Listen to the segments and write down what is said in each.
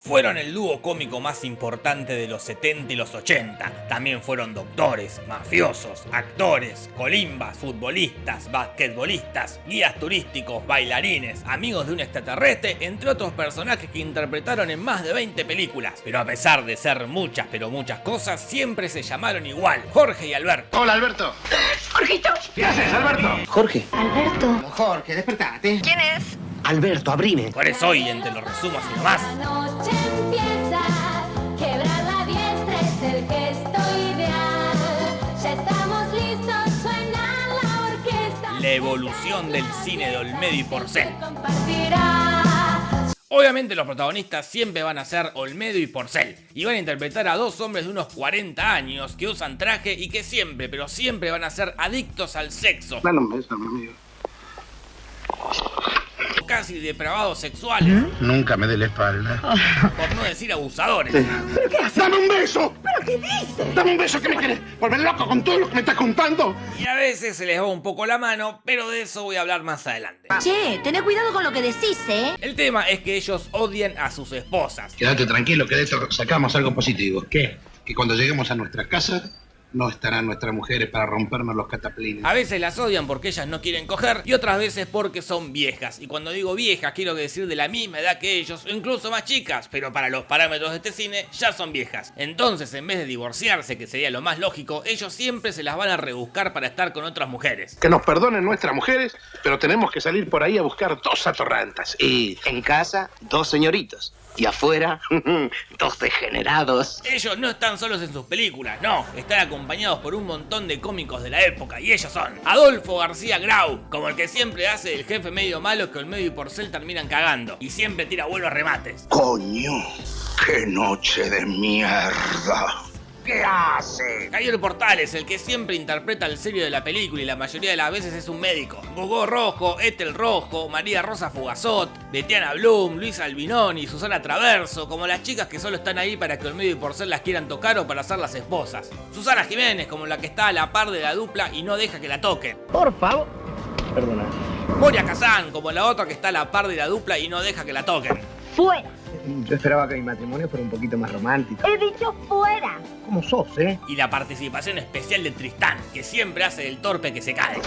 Fueron el dúo cómico más importante de los 70 y los 80. También fueron doctores, mafiosos, actores, colimbas, futbolistas, basquetbolistas, guías turísticos, bailarines, amigos de un extraterrestre, entre otros personajes que interpretaron en más de 20 películas. Pero a pesar de ser muchas pero muchas cosas, siempre se llamaron igual, Jorge y Alberto. Hola, Alberto. ¡Jorgito! ¿Qué haces, Alberto? Jorge. Alberto. Jorge, despertate. ¿Quién es? Alberto, abrime. Por eso hoy, entre los resumos y demás, La noche empieza, quebrar la diestra es el gesto ideal. Ya estamos listos, suena la orquesta. la evolución del cine de Olmedo y Porcel. Obviamente los protagonistas siempre van a ser Olmedo y Porcel y van a interpretar a dos hombres de unos 40 años que usan traje y que siempre, pero siempre van a ser adictos al sexo, Dale un beso, mi amigo. Casi depravados sexuales, Nunca me dé la espalda. por no decir abusadores. ¡Dame un beso! ¿Pero qué dices? ¡Dame un beso que me querés volver loco con todo lo que me estás contando! Y a veces se les va un poco la mano, pero de eso voy a hablar más adelante. Che, tené cuidado con lo que decís, ¿eh? El tema es que ellos odian a sus esposas. Quédate tranquilo que de esto sacamos algo positivo. ¿Qué? Que cuando lleguemos a nuestra casa no estarán nuestras mujeres para rompernos los cataplines. A veces las odian porque ellas no quieren coger y otras veces porque son viejas. Y cuando digo viejas quiero decir de la misma edad que ellos o incluso más chicas, pero para los parámetros de este cine ya son viejas. Entonces en vez de divorciarse, que sería lo más lógico, ellos siempre se las van a rebuscar para estar con otras mujeres. Que nos perdonen nuestras mujeres, pero tenemos que salir por ahí a buscar dos atorrantas. Y en casa, dos señoritos. Y afuera, dos degenerados. Ellos no están solos en sus películas, no, están acompañados por un montón de cómicos de la época y ellos son Adolfo García Grau, como el que siempre hace el jefe medio malo que el medio y Porcel terminan cagando y siempre tira buenos remates. ¡Coño! ¡Qué noche de mierda! ¿Qué hace? Javier Portales, el que siempre interpreta el serio de la película y la mayoría de las veces es un médico. Gogó Rojo, Ethel Rojo, María Rosa Fugazot, Betiana Bloom, Luis Albinoni, Susana Traverso, como las chicas que solo están ahí para que el medio y por ser las quieran tocar o para ser las esposas. Susana Jiménez, como la que está a la par de la dupla y no deja que la toquen. Por favor. Perdona. Moria Kazan, como la otra que está a la par de la dupla y no deja que la toquen. Fuera. Yo esperaba que mi matrimonio fuera un poquito más romántico. He dicho fuera. ¿Cómo sos, eh? Y la participación especial de Tristán, que siempre hace del torpe que se cae.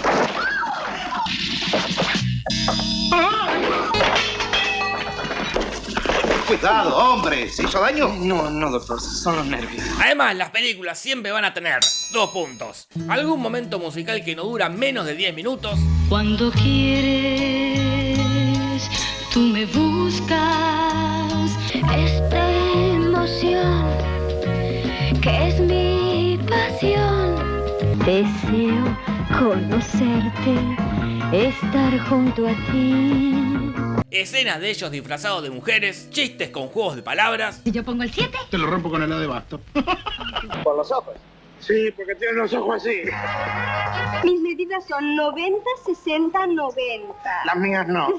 Cuidado, hombre. ¿Se hizo daño? No, no, doctor, son los nervios. Además, las películas siempre van a tener dos puntos. Algún momento musical que no dura menos de 10 minutos. Cuando quieres, tú me buscas. Esta emoción que es mi pasión. Deseo conocerte, estar junto a ti. Escenas de ellos disfrazados de mujeres, chistes con juegos de palabras. Si yo pongo el 7. Te lo rompo con el de basto. Por los ojos. Sí, porque tiene los ojos así. Mis medidas son 90, 60, 90. Las mías no.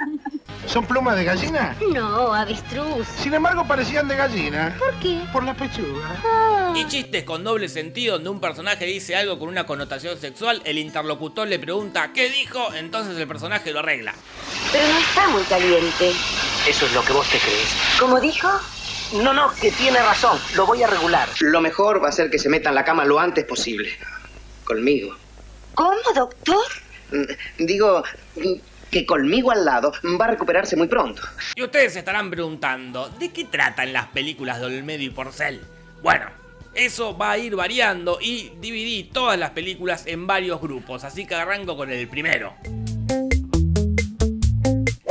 ¿Son plumas de gallina? No, avestruz. Sin embargo, parecían de gallina. ¿Por qué? Por la pechuga. Y chistes con doble sentido donde un personaje dice algo con una connotación sexual, el interlocutor le pregunta ¿qué dijo? Entonces el personaje lo arregla. Pero no está muy caliente. Eso es lo que vos te crees. ¿Cómo dijo? No, no, que tiene razón. Lo voy a regular. Lo mejor va a ser que se meta en la cama lo antes posible. Conmigo. ¿Cómo, doctor? Mm, Digo mm, que conmigo al lado va a recuperarse muy pronto. Y ustedes se estarán preguntando, ¿de qué tratan las películas de Olmedo y Porcel? Bueno, eso va a ir variando y dividí todas las películas en varios grupos, así que arranco con el primero.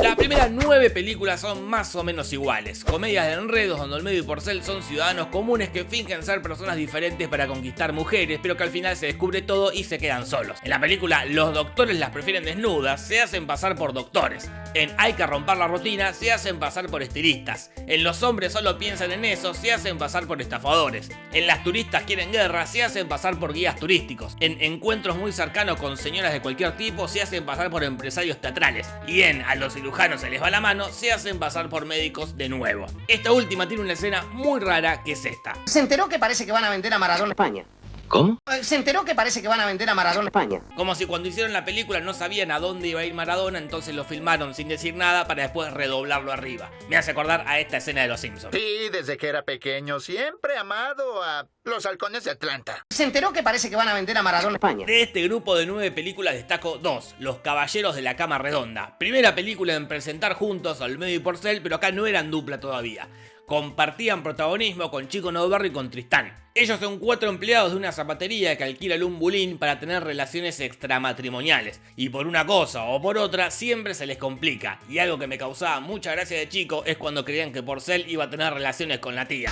Las primeras nueve películas son más o menos iguales. Comedias de enredos donde Olmedo y Porcel son ciudadanos comunes que fingen ser personas diferentes para conquistar mujeres, pero que al final se descubre todo y se quedan solos. En la película Los doctores las prefieren desnudas, se hacen pasar por doctores. En Hay que romper la rutina, se hacen pasar por estilistas. En Los hombres solo piensan en eso, se hacen pasar por estafadores. En Las turistas quieren guerra, se hacen pasar por guías turísticos. En Encuentros muy cercanos con señoras de cualquier tipo, se hacen pasar por empresarios teatrales. Y en A los se les va la mano, se hacen pasar por médicos de nuevo. Esta última tiene una escena muy rara que es esta. Se enteró que parece que van a vender a Maradona España. ¿Cómo? Se enteró que parece que van a vender a Maradona en España. Como si cuando hicieron la película no sabían a dónde iba a ir Maradona, entonces lo filmaron sin decir nada para después redoblarlo arriba. Me hace acordar a esta escena de Los Simpsons. Sí, desde que era pequeño, siempre amado a los halcones de Atlanta. Se enteró que parece que van a vender a Maradona en España. De este grupo de nueve películas destaco dos, Los Caballeros de la Cama Redonda. Primera película en presentar juntos al medio y Porcel, pero acá no eran dupla todavía. Compartían protagonismo con Chico Novarro y con Tristán. Ellos son cuatro empleados de una zapatería que alquila un bulín para tener relaciones extramatrimoniales. Y por una cosa o por otra siempre se les complica. Y algo que me causaba mucha gracia de chico es cuando creían que Porcel iba a tener relaciones con la tía.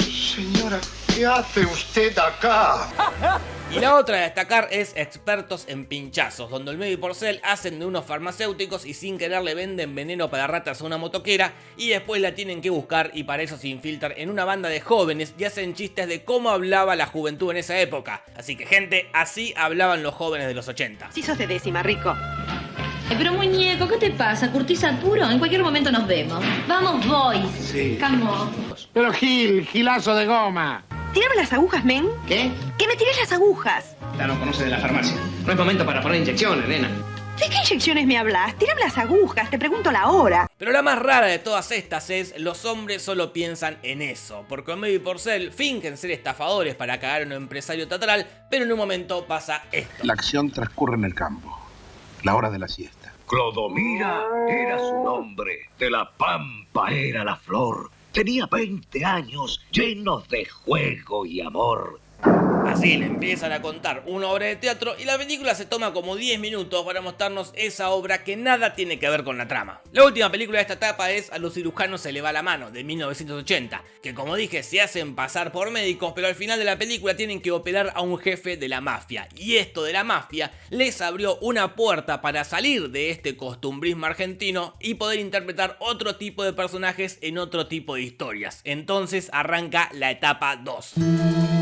Señora, ¿qué hace usted acá? Y la otra a destacar es Expertos en Pinchazos, donde Olmedo y Porcel hacen de unos farmacéuticos y sin querer le venden veneno para ratas a una motoquera y después la tienen que buscar y para eso se infiltran en una banda de jóvenes y hacen chistes de cómo hablaba la juventud en esa época. Así que gente, así hablaban los jóvenes de los 80. Si sos de décima, rico. Pero muñeco, ¿qué te pasa? ¿Curtís puro? En cualquier momento nos vemos. Vamos, boys. Sí. Camo. Pero Gil, gilazo de goma. Tírame las agujas, men. ¿Qué? Que me tires las agujas. Ya no conoce de la farmacia. No es momento para poner inyecciones, nena. ¿De qué inyecciones me hablas? Tírame las agujas, te pregunto la hora. Pero la más rara de todas estas es los hombres solo piensan en eso, porque Olmedo y Porcel fingen ser estafadores para cagar a un empresario teatral, pero en un momento pasa esto. La acción transcurre en el campo, la hora de la siesta. Clodomira era su nombre, de la pampa era la flor. Tenía 20 años llenos de juego y amor. Así le empiezan a contar una obra de teatro y la película se toma como 10 minutos para mostrarnos esa obra que nada tiene que ver con la trama. La última película de esta etapa es A los cirujanos se le va la mano, de 1980, que como dije se hacen pasar por médicos, pero al final de la película tienen que operar a un jefe de la mafia. Y esto de la mafia les abrió una puerta para salir de este costumbrismo argentino y poder interpretar otro tipo de personajes en otro tipo de historias. Entonces arranca la etapa 2.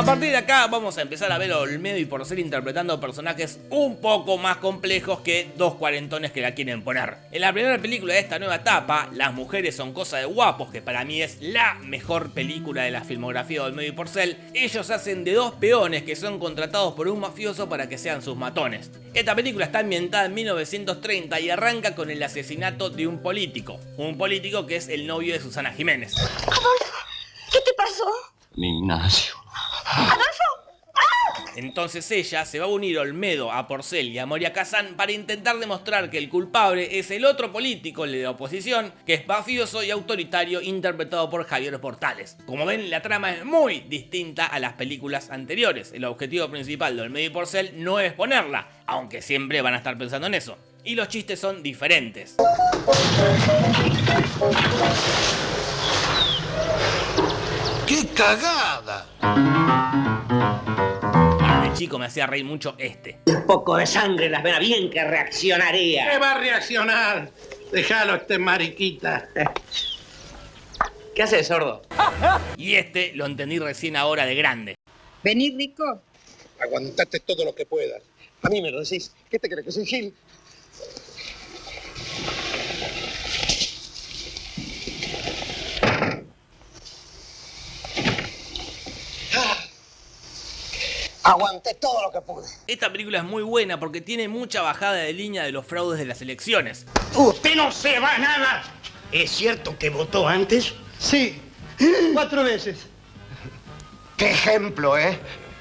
A partir de acá vamos a empezar a ver a Olmedo y Porcel interpretando personajes un poco más complejos que dos cuarentones que la quieren poner. En la primera película de esta nueva etapa, Las mujeres son cosa de guapos, que para mí es la mejor película de la filmografía de Olmedo y Porcel, ellos hacen de dos peones que son contratados por un mafioso para que sean sus matones. Esta película está ambientada en 1930 y arranca con el asesinato de un político, un político que es el novio de Susana Jiménez. ¿Qué te pasó? Ignacio. Entonces ella se va a unir Olmedo, a Porcel y a Moria Kazan para intentar demostrar que el culpable es el otro político, de la oposición, que es mafioso y autoritario interpretado por Javier Portales. Como ven, la trama es muy distinta a las películas anteriores. El objetivo principal de Olmedo y Porcel no es ponerla, aunque siempre van a estar pensando en eso. Y los chistes son diferentes. ¡Qué cagada! De chico me hacía reír mucho este. Un poco de sangre en las venas, bien que reaccionaría. ¿Qué va a reaccionar? Déjalo, este mariquita. ¿Qué haces, sordo? Y este lo entendí recién ahora de grande. Vení, rico. Aguantate todo lo que puedas. A mí me lo decís. ¿Qué te crees que soy Gil? Aguanté todo lo que pude. Esta película es muy buena porque tiene mucha bajada de línea de los fraudes de las elecciones. Usted no se va nada. ¿Es cierto que votó antes? Sí, cuatro veces. ¡Qué ejemplo, eh!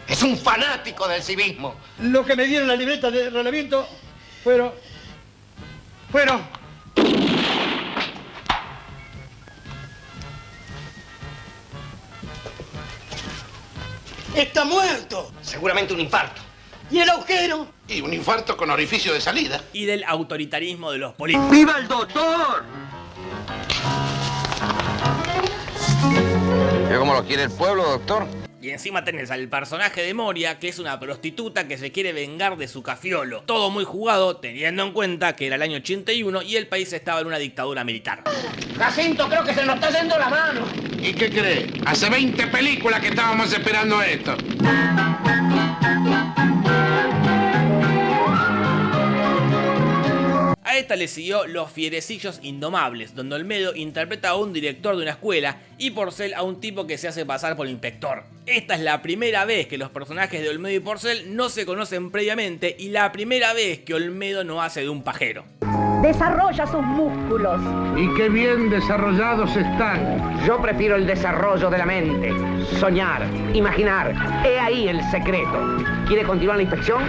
Es un fanático del civismo. Lo que me dieron la libreta de reglamento fueron... Fueron... Está muerto. Seguramente un infarto. ¿Y el agujero? Y un infarto con orificio de salida. Y del autoritarismo de los políticos. ¡Viva el doctor! ¿Ve cómo lo quiere el pueblo, doctor? Y encima tenés al personaje de Moria, que es una prostituta que se quiere vengar de su cafiolo. Todo muy jugado, teniendo en cuenta que era el año 81 y el país estaba en una dictadura militar. Jacinto, creo que se nos está yendo la mano. ¿Y qué cree? Hace 20 películas que estábamos esperando esto. Esta le siguió Los Fierecillos Indomables, donde Olmedo interpreta a un director de una escuela y Porcel a un tipo que se hace pasar por inspector. Esta es la primera vez que los personajes de Olmedo y Porcel no se conocen previamente y la primera vez que Olmedo no hace de un pajero. Desarrolla sus músculos. Y qué bien desarrollados están. Yo prefiero el desarrollo de la mente. Soñar, imaginar. He ahí el secreto. ¿Quiere continuar la inspección?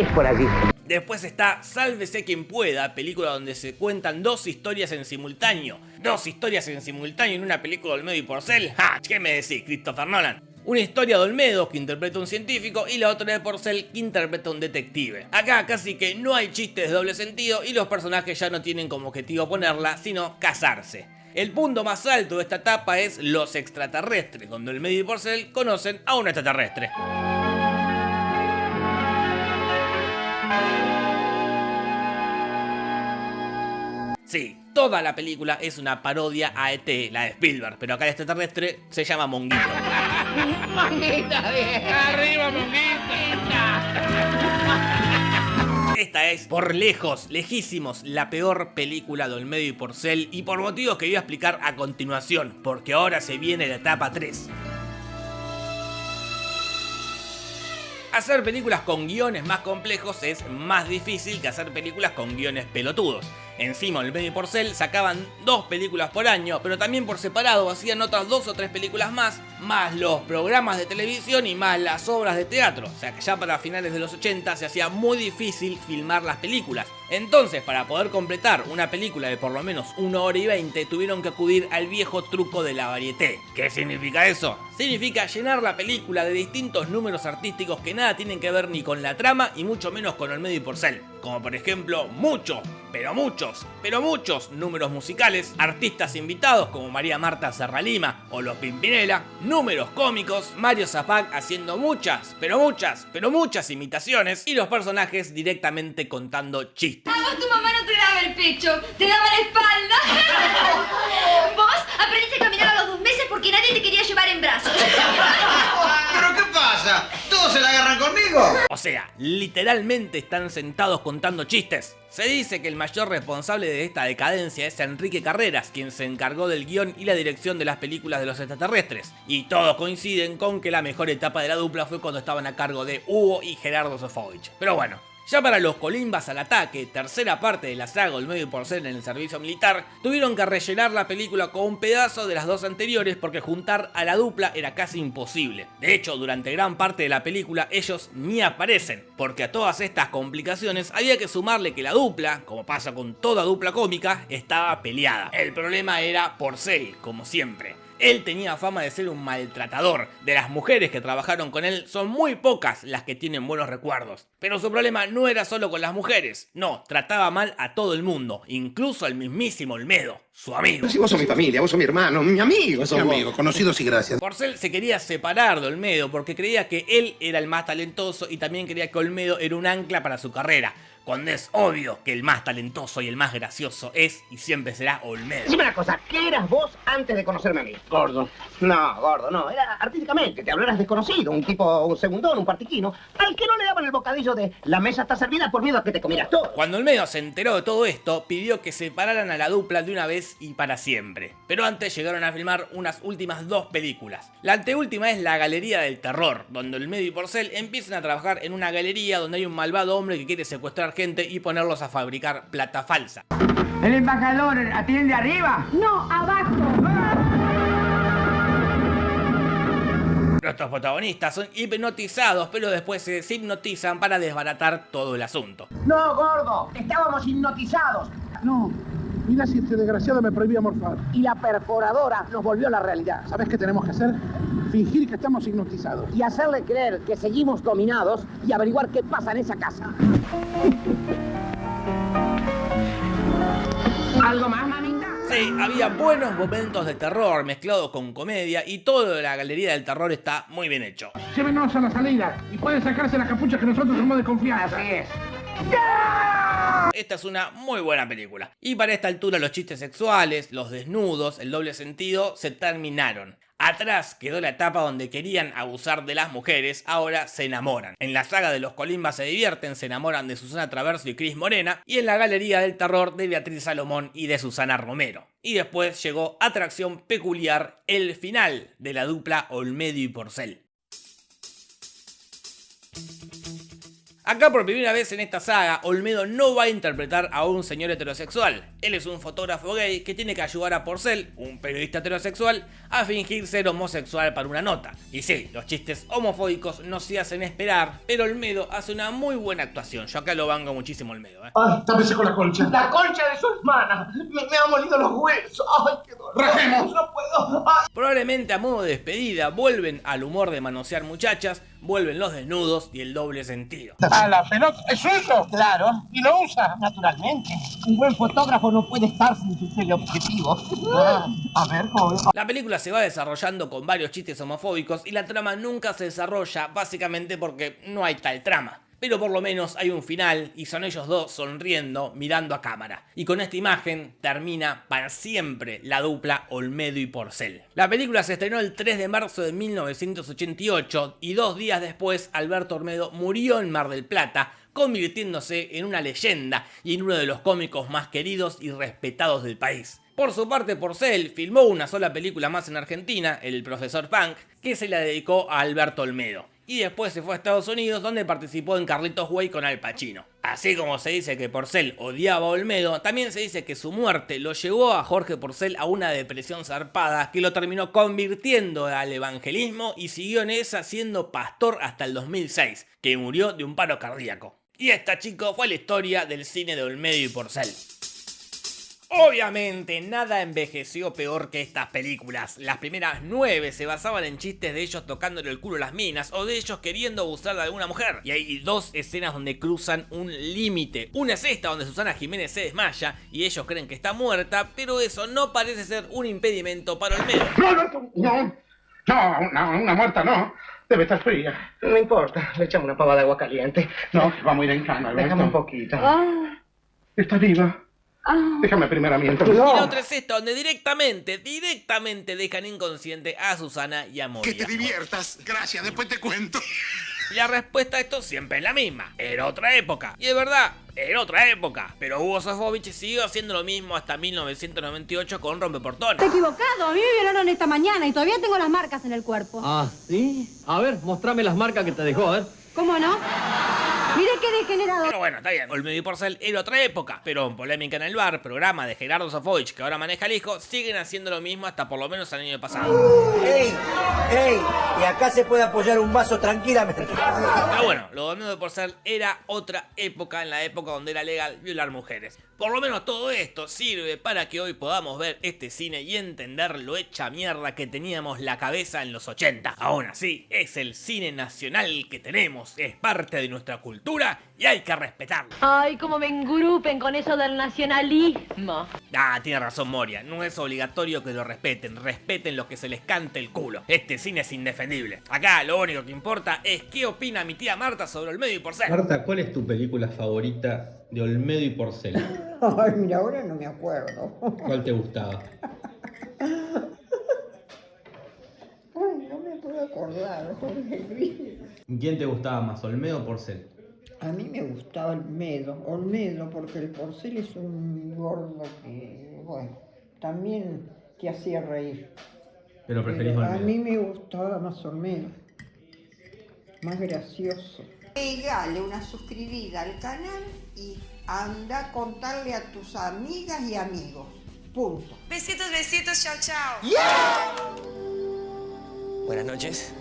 Es por allí. Después está Sálvese quien pueda, película donde se cuentan dos historias en simultáneo. Dos historias en simultáneo en una película de Olmedo y Porcel. ¡Ja! ¿Qué me decís, Christopher Nolan? Una historia de Olmedo que interpreta un científico y la otra de Porcel que interpreta un detective. Acá casi que no hay chistes de doble sentido y los personajes ya no tienen como objetivo ponerla, sino casarse. El punto más alto de esta etapa es los extraterrestres, donde Olmedo y Porcel conocen a un extraterrestre. Sí, toda la película es una parodia a ET, la de Spielberg, pero acá el extraterrestre se llama Monguito. ¡Arriba, Esta es, por lejos, lejísimos, la peor película de Olmedo y Porcel y por motivos que voy a explicar a continuación, porque ahora se viene la etapa 3. Hacer películas con guiones más complejos es más difícil que hacer películas con guiones pelotudos. Encima, Olmedo y Porcel sacaban dos películas por año, pero también por separado hacían otras dos o tres películas más, más los programas de televisión y más las obras de teatro. O sea que ya para finales de los 80 se hacía muy difícil filmar las películas. Entonces, para poder completar una película de por lo menos 1 hora y 20, tuvieron que acudir al viejo truco de la varieté. ¿Qué significa eso? Significa llenar la película de distintos números artísticos que nada tienen que ver ni con la trama y mucho menos con Olmedo y Porcel. Como por ejemplo, muchos, pero muchos, pero muchos números musicales, artistas invitados como María Marta Serralima o Los Pimpinela, números cómicos, Mario Zapac haciendo muchas, pero muchas, pero muchas imitaciones y los personajes directamente contando chistes. A vos tu mamá no te daba el pecho, te daba la espalda. Vos aprendiste a caminar a los dos meses porque nadie te quería llevar en brazos. ¿Pero qué pasa? ¿Todos se la agarran conmigo? O sea, literalmente están sentados contando chistes. Se dice que el mayor responsable de esta decadencia es Enrique Carreras, quien se encargó del guion y la dirección de las películas de los extraterrestres. Y todos coinciden con que la mejor etapa de la dupla fue cuando estaban a cargo de Hugo y Gerardo Sofovich. Pero bueno, ya para los Colimbas al ataque, tercera parte de la saga Olmedo y Porcel en el servicio militar, tuvieron que rellenar la película con un pedazo de las dos anteriores porque juntar a la dupla era casi imposible. De hecho, durante gran parte de la película ellos ni aparecen, porque a todas estas complicaciones había que sumarle que la dupla, como pasa con toda dupla cómica, estaba peleada. El problema era Porcel, como siempre. Él tenía fama de ser un maltratador. De las mujeres que trabajaron con él, son muy pocas las que tienen buenos recuerdos. Pero su problema no era solo con las mujeres. No, trataba mal a todo el mundo, incluso al mismísimo Olmedo, su amigo. Si vos sos mi familia, vos sos mi hermano, mi amigo. sos Mi vos. amigo, conocidos y gracias. Porcel se quería separar de Olmedo porque creía que él era el más talentoso y también creía que Olmedo era un ancla para su carrera. Cuando es obvio que el más talentoso y el más gracioso es y siempre será Olmedo. Dime una cosa, ¿qué eras vos antes de conocerme a mí? Gordo. No, gordo, no. Era artísticamente. Te hablaras desconocido, un tipo, un segundón, un partiquino, al que no le daban el bocadillo de la mesa está servida por miedo a que te comieras todo. Cuando Olmedo se enteró de todo esto, pidió que separaran a la dupla de una vez y para siempre. Pero antes llegaron a filmar unas últimas dos películas. La anteúltima es La Galería del Terror, donde Olmedo y Porcel empiezan a trabajar en una galería donde hay un malvado hombre que quiere secuestrar gente y ponerlos a fabricar plata falsa. ¿El embajador atiende arriba? No, abajo. Nuestros protagonistas son hipnotizados, pero después se deshipnotizan para desbaratar todo el asunto. No, gordo, estábamos hipnotizados. No, mira si este desgraciado me prohibía morfar. Y la perforadora nos volvió a la realidad. ¿Sabes qué tenemos que hacer? Fingir que estamos hipnotizados. Y hacerle creer que seguimos dominados y averiguar qué pasa en esa casa. ¿Algo más, mamita? Sí, había buenos momentos de terror mezclados con comedia y todo de la Galería del Terror está muy bien hecho. Llévenos a la salida y pueden sacarse las capuchas que nosotros somos de confianza. Así es. Esta es una muy buena película. Y para esta altura los chistes sexuales, los desnudos, el doble sentido se terminaron. Atrás quedó la etapa donde querían abusar de las mujeres, ahora se enamoran. En la saga de los Colimbas se divierten, se enamoran de Susana Traverso y Cris Morena, y en la Galería del Terror de Beatriz Salomón y de Susana Romero. Y después llegó atracción peculiar, el final de la dupla Olmedo y Porcel. Acá por primera vez en esta saga, Olmedo no va a interpretar a un señor heterosexual. Él es un fotógrafo gay que tiene que ayudar a Porcel, un periodista heterosexual, a fingir ser homosexual para una nota. Y sí, los chistes homofóbicos no se hacen esperar, pero Olmedo hace una muy buena actuación. Yo acá lo banco muchísimo Olmedo. ¿eh? Ay, tápese con la colcha. La concha de su hermana. Me, me ha molido los huesos. Ay, qué dolor. Rajemos. No puedo. Ay. Probablemente a modo de despedida vuelven al humor de manosear muchachas, vuelven los desnudos y el doble sentido. A la pelota, ¿es suyo? Claro. Y lo usa. Naturalmente. Un buen fotógrafo no puede estar sin su teleobjetivo. Ah, a ver. La película se va desarrollando con varios chistes homofóbicos y la trama nunca se desarrolla básicamente porque no hay tal trama. Pero por lo menos hay un final y son ellos dos sonriendo, mirando a cámara. Y con esta imagen termina para siempre la dupla Olmedo y Porcel. La película se estrenó el 3 de marzo de 1988 y dos días después Alberto Olmedo murió en Mar del Plata, convirtiéndose en una leyenda y en uno de los cómicos más queridos y respetados del país. Por su parte, Porcel filmó una sola película más en Argentina, El Profesor Punk, que se la dedicó a Alberto Olmedo. Y después se fue a Estados Unidos donde participó en Carlitos Way con Al Pacino. Así como se dice que Porcel odiaba a Olmedo, también se dice que su muerte lo llevó a Jorge Porcel a una depresión zarpada que lo terminó convirtiendo al evangelismo y siguió en esa siendo pastor hasta el 2006, que murió de un paro cardíaco. Y esta, chicos, fue la historia del cine de Olmedo y Porcel. Obviamente, nada envejeció peor que estas películas. Las primeras nueve se basaban en chistes de ellos tocándole el culo a las minas o de ellos queriendo abusar de alguna mujer. Y hay dos escenas donde cruzan un límite. Una es esta donde Susana Jiménez se desmaya y ellos creen que está muerta, pero eso no parece ser un impedimento para Olmedo. No, no, no. No, una, una muerta no. Debe estar fría. No importa, le echamos una pava de agua caliente. No, vamos a ir en cama, Alberto. Déjame un poquito. Está viva. Déjame primero mientras. Y la otra es esta donde directamente, directamente dejan inconsciente a Susana y a Moria. Que te diviertas. Gracias, después te cuento. Y la respuesta a esto siempre es la misma. Era otra época. Y de verdad, era otra época. Pero Hugo Sofovich siguió haciendo lo mismo hasta 1998 con Rompeportones. Te he equivocado, a mí me violaron esta mañana y todavía tengo las marcas en el cuerpo. Ah, ¿sí? A ver, mostrame las marcas que te dejó, a ver. ¿Cómo no? Qué degenerado. Pero bueno, está bien. Olmedo y Porcel era otra época. Pero en Polémica en el Bar, programa de Gerardo Sofovich que ahora maneja el hijo, siguen haciendo lo mismo hasta por lo menos el año pasado. ¡Ey! ¡Ey! Y acá se puede apoyar un vaso tranquilamente. Pero bueno, lo de Olmedo de Porcel era otra época, en la época donde era legal violar mujeres. Por lo menos todo esto sirve para que hoy podamos ver este cine y entender lo hecha mierda que teníamos la cabeza en los 80. Aún así, es el cine nacional que tenemos, es parte de nuestra cultura y hay que respetarlo. Ay, cómo me engrupen con eso del nacionalismo. Ah, tiene razón Moria, no es obligatorio que lo respeten, respeten lo que se les cante el culo. Este cine es indefendible. Acá lo único que importa es qué opina mi tía Marta sobre Olmedo y Porcel. Marta, ¿cuál es tu película favorita de Olmedo y Porcel? Ay, mira, ahora no me acuerdo. ¿Cuál te gustaba? Ay, no me puedo acordar, Jorge Luis. ¿Quién te gustaba más, Olmedo o Porcel? A mí me gustaba Olmedo, Olmedo, porque el porcel es un gordo que, bueno, también te hacía reír. Pero preferís Pero a mí me gustaba más Olmedo, más gracioso. Pegale una suscribida al canal y anda a contarle a tus amigas y amigos. Punto. Besitos, besitos, chao, chao. Buenas noches.